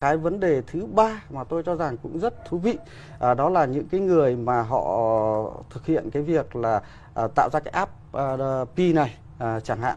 cái vấn đề thứ ba mà tôi cho rằng cũng rất thú vị à, đó là những cái người mà họ thực hiện cái việc là à, tạo ra cái app à, pi này à, chẳng hạn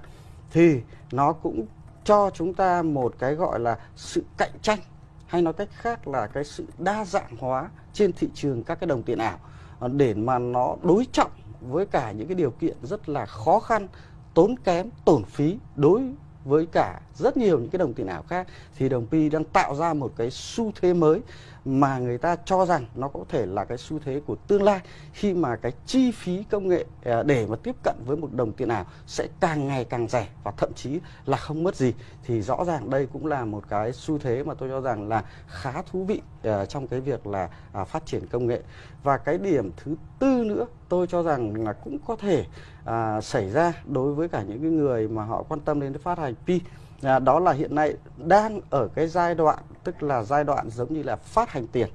thì nó cũng cho chúng ta một cái gọi là sự cạnh tranh hay nói cách khác là cái sự đa dạng hóa trên thị trường các cái đồng tiền ảo à, để mà nó đối trọng với cả những cái điều kiện rất là khó khăn tốn kém tổn phí đối với cả rất nhiều những cái đồng tiền ảo khác, thì đồng Pi đang tạo ra một cái xu thế mới mà người ta cho rằng nó có thể là cái xu thế của tương lai, khi mà cái chi phí công nghệ à, để mà tiếp cận với một đồng tiền ảo sẽ càng ngày càng rẻ và thậm chí là không mất gì. Thì rõ ràng đây cũng là một cái xu thế mà tôi cho rằng là khá thú vị à, trong cái việc là à, phát triển công nghệ. Và cái điểm thứ tư tư nữa. Tôi cho rằng là cũng có thể à, xảy ra đối với cả những cái người mà họ quan tâm đến phát hành pi à, đó là hiện nay đang ở cái giai đoạn tức là giai đoạn giống như là phát hành tiền.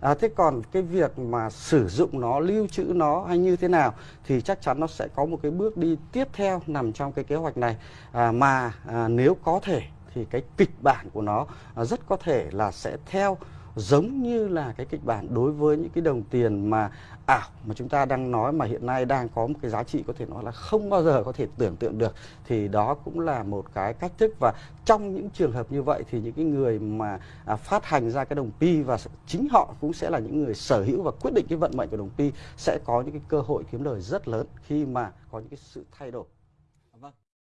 À, thế còn cái việc mà sử dụng nó, lưu trữ nó hay như thế nào thì chắc chắn nó sẽ có một cái bước đi tiếp theo nằm trong cái kế hoạch này. À, mà à, nếu có thể thì cái kịch bản của nó à, rất có thể là sẽ theo giống như là cái kịch bản đối với những cái đồng tiền mà ảo mà chúng ta đang nói mà hiện nay đang có một cái giá trị có thể nói là không bao giờ có thể tưởng tượng được thì đó cũng là một cái cách thức. Và trong những trường hợp như vậy thì những cái người mà à, phát hành ra cái đồng pi và chính họ cũng sẽ là những người sở hữu và quyết định cái vận mệnh của đồng pi sẽ có những cái cơ hội kiếm lời rất lớn khi mà có những cái sự thay đổi.